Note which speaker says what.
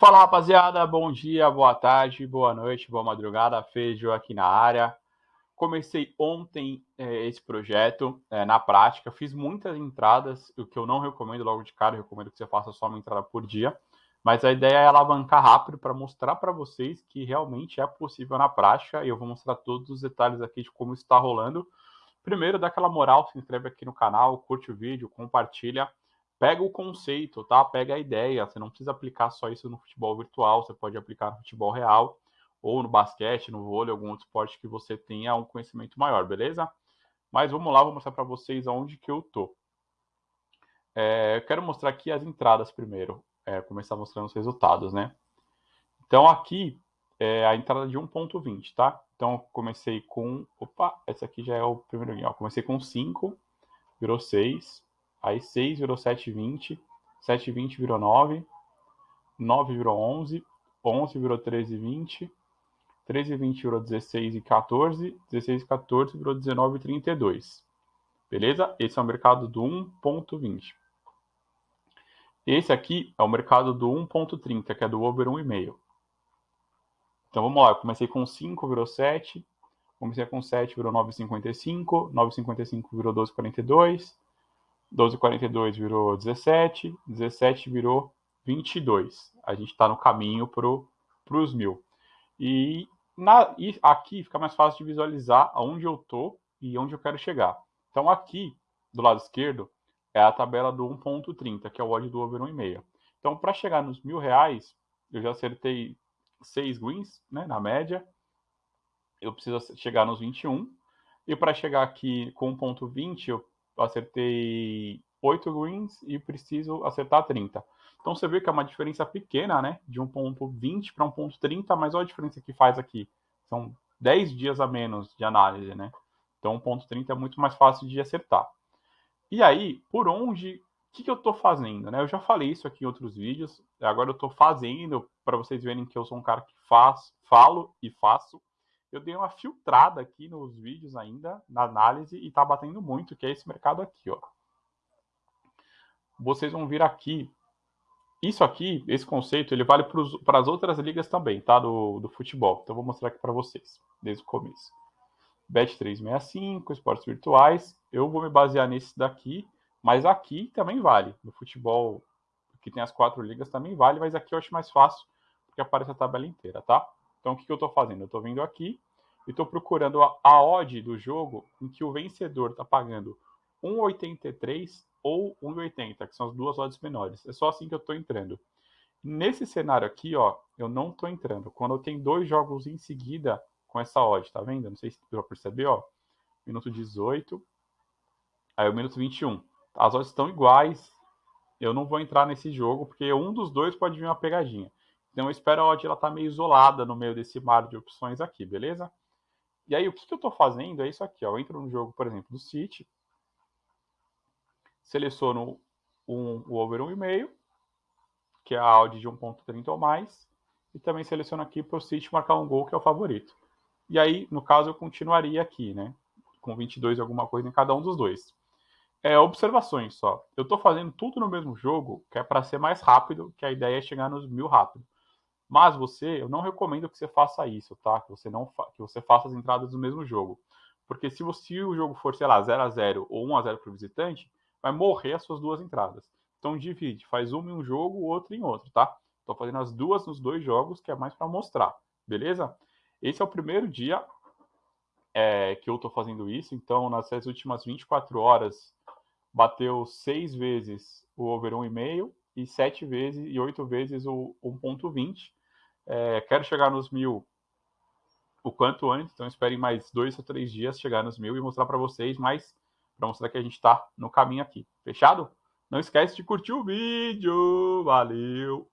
Speaker 1: Fala rapaziada, bom dia, boa tarde, boa noite, boa madrugada, Feijo aqui na área. Comecei ontem é, esse projeto é, na prática, fiz muitas entradas, o que eu não recomendo logo de cara, recomendo que você faça só uma entrada por dia, mas a ideia é alavancar rápido para mostrar para vocês que realmente é possível na prática. E eu vou mostrar todos os detalhes aqui de como está rolando. Primeiro, dá aquela moral, se inscreve aqui no canal, curte o vídeo, compartilha pega o conceito, tá? Pega a ideia. Você não precisa aplicar só isso no futebol virtual, você pode aplicar no futebol real, ou no basquete, no vôlei, algum outro esporte que você tenha um conhecimento maior, beleza? Mas vamos lá, vou mostrar para vocês aonde que eu tô. É, eu quero mostrar aqui as entradas primeiro, é, começar mostrando os resultados, né? Então aqui é a entrada de 1.20, tá? Então comecei com, opa, esse aqui já é o primeiro, comecei com 5, virou 6, Aí 6 virou 7,20. 7,20 virou 9. 9 virou 11. 11 virou 13,20. 13,20 virou 16 e 14. 16 e 14 virou 19 e 32. Beleza? Esse é o mercado do 1.20. Esse aqui é o mercado do 1.30, que é do over 1,5. Então vamos lá, eu comecei com 5, virou 7. Comecei com 7, virou 9,55. 9,55 virou 12,42. 12,42 virou 17, 17 virou 22. A gente está no caminho para os mil. E, na, e aqui fica mais fácil de visualizar aonde eu estou e onde eu quero chegar. Então aqui, do lado esquerdo, é a tabela do 1.30, que é o odd do over 1,5. Então para chegar nos mil reais, eu já acertei 6 wins, né, na média. Eu preciso chegar nos 21. E para chegar aqui com 1.20, eu acertei 8 greens e preciso acertar 30. Então você vê que é uma diferença pequena, né? De 1.20 para 1.30, mas olha a diferença que faz aqui. São 10 dias a menos de análise, né? Então 1.30 é muito mais fácil de acertar. E aí, por onde, o que, que eu estou fazendo? Né? Eu já falei isso aqui em outros vídeos, agora eu estou fazendo para vocês verem que eu sou um cara que faz, falo e faço eu dei uma filtrada aqui nos vídeos ainda, na análise, e tá batendo muito, que é esse mercado aqui, ó. Vocês vão vir aqui. Isso aqui, esse conceito, ele vale para as outras ligas também, tá? Do, do futebol. Então, vou mostrar aqui para vocês, desde o começo. Bet365, esportes virtuais. Eu vou me basear nesse daqui, mas aqui também vale. No futebol, que tem as quatro ligas, também vale, mas aqui eu acho mais fácil, porque aparece a tabela inteira, tá? Então, o que, que eu estou fazendo? Eu estou vindo aqui e estou procurando a, a odd do jogo em que o vencedor está pagando 1,83 ou 1,80, que são as duas odds menores. É só assim que eu estou entrando. Nesse cenário aqui, ó, eu não estou entrando. Quando eu tenho dois jogos em seguida com essa odd, tá vendo? Não sei se você perceber, ó. Minuto 18, aí o minuto 21. As odds estão iguais. Eu não vou entrar nesse jogo, porque um dos dois pode vir uma pegadinha. Então eu espero a odd ela tá meio isolada no meio desse mar de opções aqui, beleza? E aí o que, que eu estou fazendo é isso aqui, ó. Eu entro no jogo, por exemplo, do City, seleciono um, o over 1,5, que é a odd de 1.30 ou mais, e também seleciono aqui para o City marcar um gol, que é o favorito. E aí, no caso, eu continuaria aqui, né? Com 22 alguma coisa em cada um dos dois. É, observações só. Eu estou fazendo tudo no mesmo jogo, que é para ser mais rápido, que a ideia é chegar nos mil rápido. Mas você, eu não recomendo que você faça isso, tá? Que você não que você faça as entradas do mesmo jogo. Porque se, você, o jogo for, sei lá, 0 a 0 ou 1 a 0 para o visitante, vai morrer as suas duas entradas. Então divide, faz uma em um jogo, o outro em outro, tá? Estou fazendo as duas nos dois jogos, que é mais para mostrar, beleza? Esse é o primeiro dia é, que eu estou fazendo isso. Então, nessas últimas 24 horas, bateu seis vezes o over 1,5 e sete vezes e oito vezes o 1,20. É, quero chegar nos mil o quanto antes, então esperem mais dois ou três dias chegar nos mil e mostrar para vocês mais, para mostrar que a gente está no caminho aqui. Fechado? Não esquece de curtir o vídeo. Valeu!